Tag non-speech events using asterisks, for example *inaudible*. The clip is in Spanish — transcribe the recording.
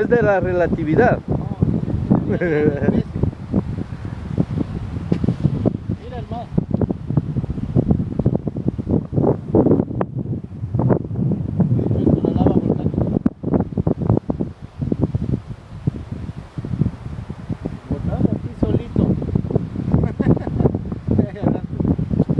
es de la relatividad. *laughs*